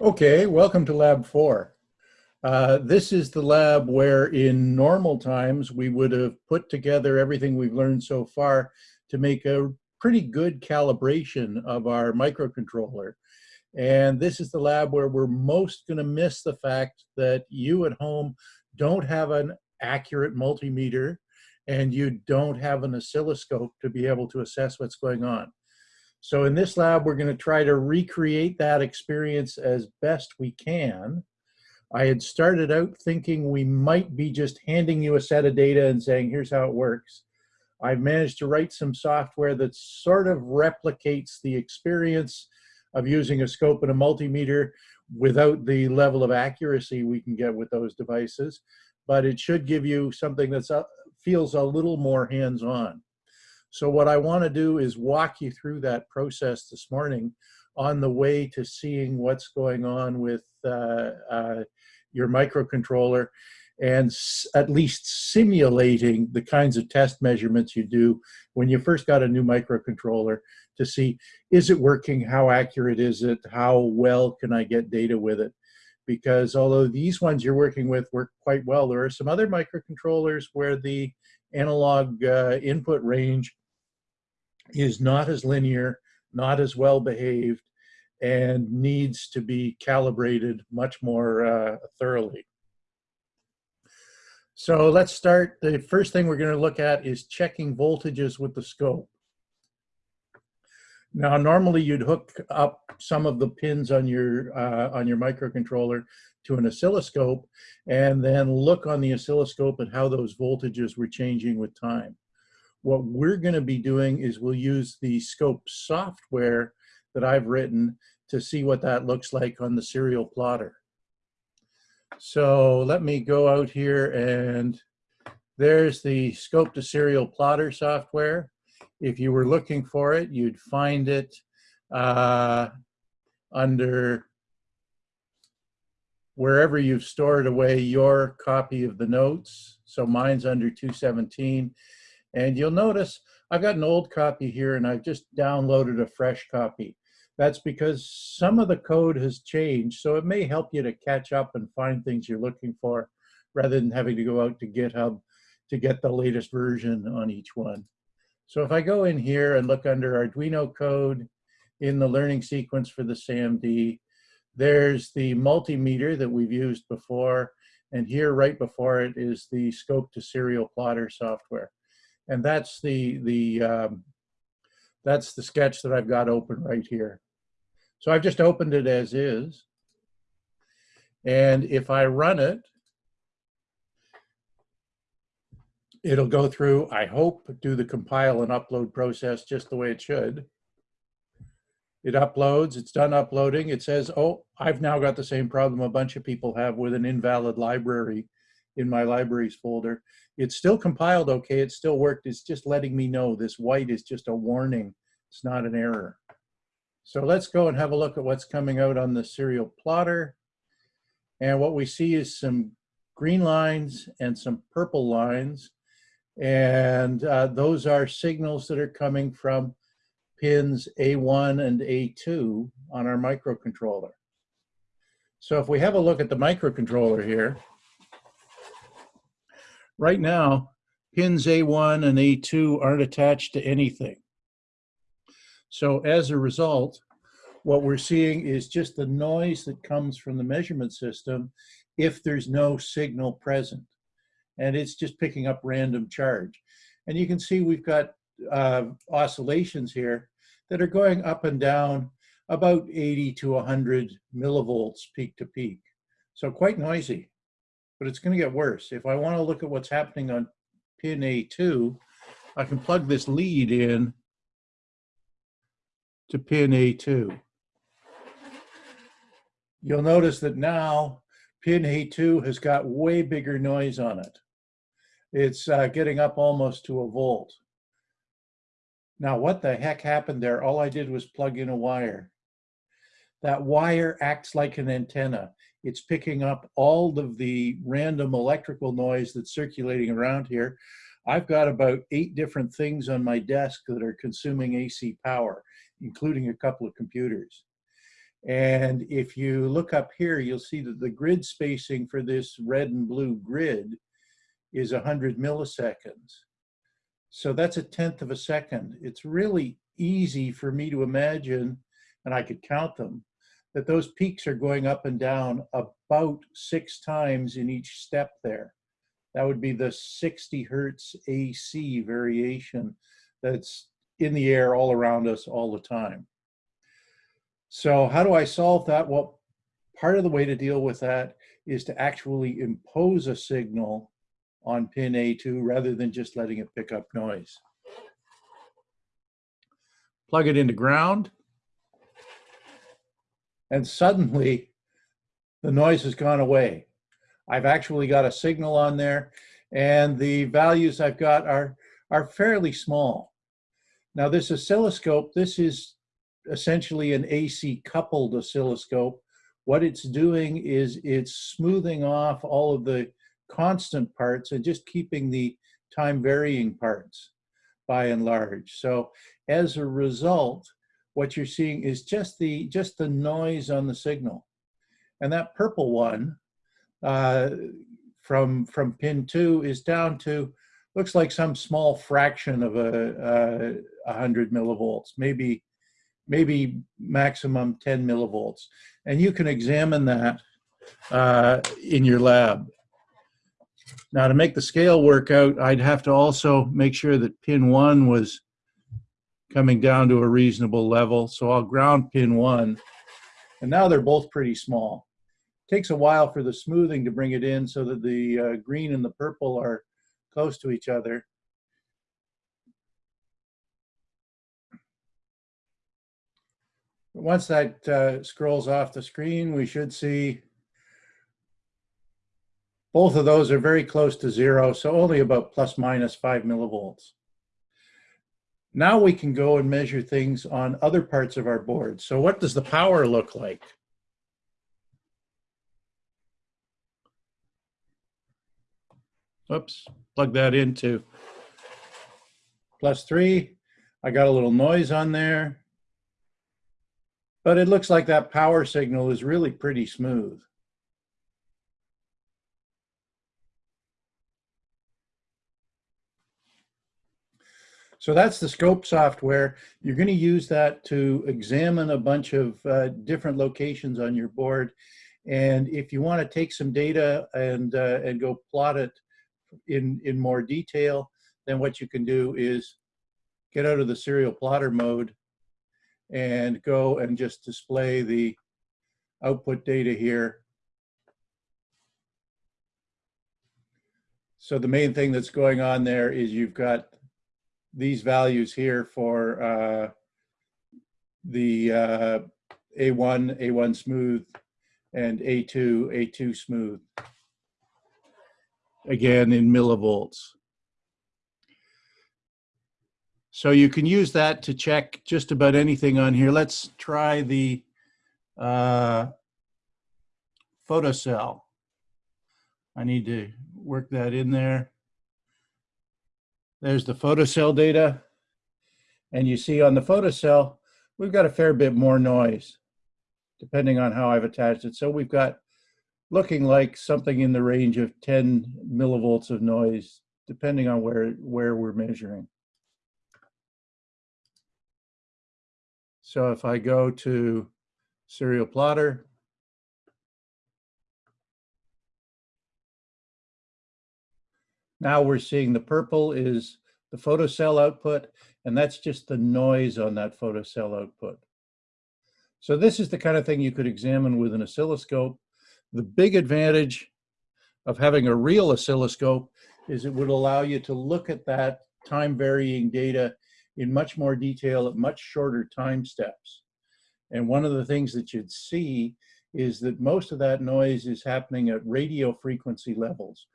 Okay, welcome to Lab 4. Uh, this is the lab where in normal times we would have put together everything we've learned so far to make a pretty good calibration of our microcontroller. And this is the lab where we're most going to miss the fact that you at home don't have an accurate multimeter and you don't have an oscilloscope to be able to assess what's going on. So in this lab, we're going to try to recreate that experience as best we can. I had started out thinking we might be just handing you a set of data and saying, here's how it works. I've managed to write some software that sort of replicates the experience of using a scope and a multimeter without the level of accuracy we can get with those devices, but it should give you something that uh, feels a little more hands-on. So what I want to do is walk you through that process this morning on the way to seeing what's going on with uh, uh, your microcontroller and at least simulating the kinds of test measurements you do when you first got a new microcontroller to see, is it working? How accurate is it? How well can I get data with it? Because although these ones you're working with work quite well, there are some other microcontrollers where the analog uh, input range is not as linear, not as well behaved, and needs to be calibrated much more uh, thoroughly. So let's start. The first thing we're going to look at is checking voltages with the scope. Now, normally you'd hook up some of the pins on your uh, on your microcontroller to an oscilloscope and then look on the oscilloscope at how those voltages were changing with time. What we're going to be doing is we'll use the scope software that I've written to see what that looks like on the serial plotter. So let me go out here and there's the scope to serial plotter software. If you were looking for it, you'd find it uh, under wherever you've stored away your copy of the notes. So mine's under 217. And you'll notice I've got an old copy here and I've just downloaded a fresh copy. That's because some of the code has changed, so it may help you to catch up and find things you're looking for rather than having to go out to GitHub to get the latest version on each one. So if I go in here and look under Arduino code in the learning sequence for the SAMD, there's the multimeter that we've used before, and here right before it is the scope to serial plotter software and that's the the um, that's the sketch that I've got open right here. So I've just opened it as is. And if I run it, it'll go through, I hope, do the compile and upload process just the way it should. It uploads, it's done uploading. It says, oh, I've now got the same problem a bunch of people have with an invalid library in my libraries folder. It's still compiled okay, it still worked. It's just letting me know this white is just a warning. It's not an error. So let's go and have a look at what's coming out on the serial plotter. And what we see is some green lines and some purple lines. And uh, those are signals that are coming from pins A1 and A2 on our microcontroller. So if we have a look at the microcontroller here, Right now, pins A1 and A2 aren't attached to anything. So as a result, what we're seeing is just the noise that comes from the measurement system if there's no signal present. And it's just picking up random charge. And you can see we've got uh, oscillations here that are going up and down about 80 to 100 millivolts peak to peak. So quite noisy but it's going to get worse. If I want to look at what's happening on pin A2, I can plug this lead in to pin A2. You'll notice that now pin A2 has got way bigger noise on it. It's uh, getting up almost to a volt. Now, what the heck happened there? All I did was plug in a wire. That wire acts like an antenna. It's picking up all of the random electrical noise that's circulating around here. I've got about eight different things on my desk that are consuming AC power, including a couple of computers. And if you look up here, you'll see that the grid spacing for this red and blue grid is 100 milliseconds. So that's a tenth of a second. It's really easy for me to imagine, and I could count them, that those peaks are going up and down about six times in each step there. That would be the 60 hertz AC variation that's in the air all around us all the time. So how do I solve that? Well, part of the way to deal with that is to actually impose a signal on pin A2 rather than just letting it pick up noise. Plug it into ground. And suddenly the noise has gone away. I've actually got a signal on there and the values I've got are, are fairly small. Now this oscilloscope, this is essentially an AC coupled oscilloscope. What it's doing is it's smoothing off all of the constant parts and just keeping the time varying parts by and large. So as a result, what you're seeing is just the just the noise on the signal. And that purple one uh, from from pin two is down to looks like some small fraction of a, a, a hundred millivolts, maybe maybe maximum 10 millivolts. And you can examine that uh, in your lab. Now to make the scale work out, I'd have to also make sure that pin one was coming down to a reasonable level. So I'll ground pin one. And now they're both pretty small. It takes a while for the smoothing to bring it in so that the uh, green and the purple are close to each other. Once that uh, scrolls off the screen, we should see both of those are very close to zero, so only about plus minus five millivolts. Now we can go and measure things on other parts of our board. So what does the power look like? Oops, plug that into plus three. I got a little noise on there, but it looks like that power signal is really pretty smooth. So that's the scope software. You're going to use that to examine a bunch of uh, different locations on your board. And if you want to take some data and, uh, and go plot it in, in more detail, then what you can do is get out of the serial plotter mode and go and just display the output data here. So the main thing that's going on there is you've got these values here for uh, the uh, A1, A1 smooth, and A2, A2 smooth. Again, in millivolts. So you can use that to check just about anything on here. Let's try the uh, photocell. I need to work that in there. There's the photocell data. And you see on the photocell, we've got a fair bit more noise, depending on how I've attached it. So we've got looking like something in the range of 10 millivolts of noise, depending on where, where we're measuring. So if I go to serial plotter, Now we're seeing the purple is the photocell output, and that's just the noise on that photocell output. So this is the kind of thing you could examine with an oscilloscope. The big advantage of having a real oscilloscope is it would allow you to look at that time varying data in much more detail at much shorter time steps. And one of the things that you'd see is that most of that noise is happening at radio frequency levels,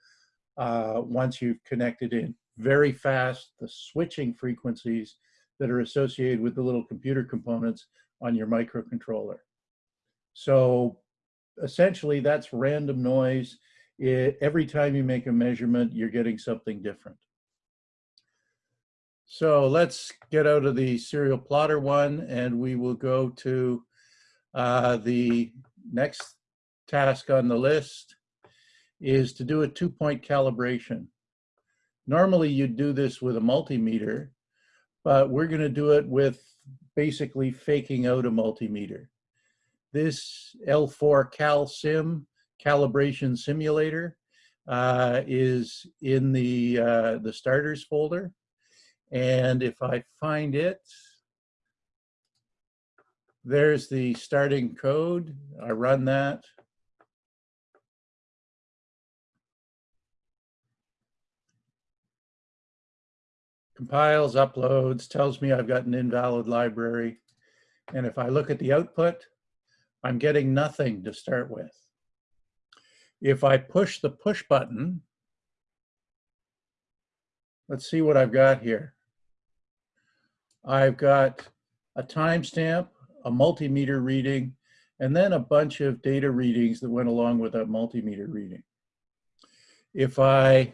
uh, once you've connected in. Very fast, the switching frequencies that are associated with the little computer components on your microcontroller. So essentially that's random noise. It, every time you make a measurement, you're getting something different. So let's get out of the serial plotter one and we will go to Uh, the next task on the list is to do a two-point calibration. Normally you'd do this with a multimeter, but we're going to do it with basically faking out a multimeter. This L4 Cal Sim calibration simulator uh, is in the, uh, the starters folder. And if I find it, there's the starting code. I run that. Compiles, uploads, tells me I've got an invalid library. And if I look at the output, I'm getting nothing to start with. If I push the push button, let's see what I've got here. I've got a timestamp, a multimeter reading, and then a bunch of data readings that went along with that multimeter reading. If I,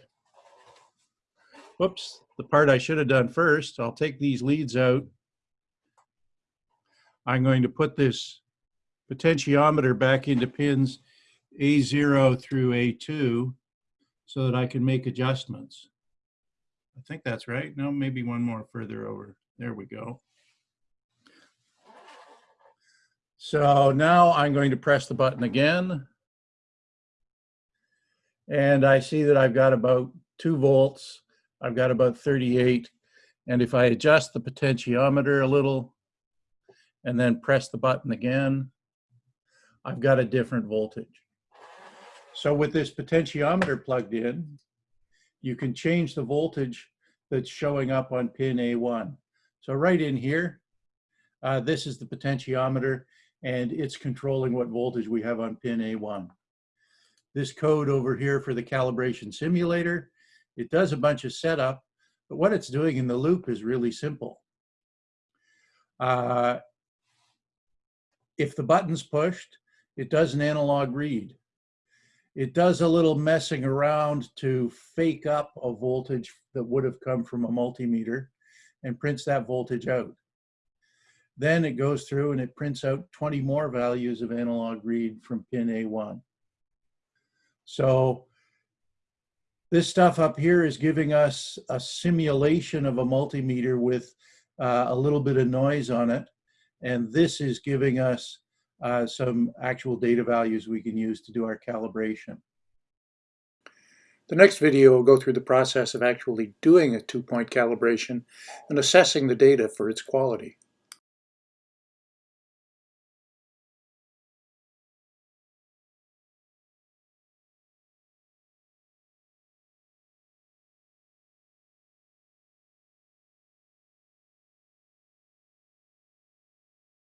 whoops, the part I should have done first, I'll take these leads out. I'm going to put this potentiometer back into pins A0 through A2 so that I can make adjustments. I think that's right. No, maybe one more further over. There we go. So now I'm going to press the button again. And I see that I've got about two volts. I've got about 38. And if I adjust the potentiometer a little and then press the button again, I've got a different voltage. So with this potentiometer plugged in, you can change the voltage that's showing up on pin A1. So right in here, uh, this is the potentiometer and it's controlling what voltage we have on pin A1. This code over here for the calibration simulator, it does a bunch of setup, but what it's doing in the loop is really simple. Uh, if the button's pushed, it does an analog read. It does a little messing around to fake up a voltage that would have come from a multimeter and prints that voltage out. Then it goes through and it prints out 20 more values of analog read from pin A1. So this stuff up here is giving us a simulation of a multimeter with uh, a little bit of noise on it. And this is giving us uh, some actual data values we can use to do our calibration. The next video will go through the process of actually doing a two-point calibration and assessing the data for its quality.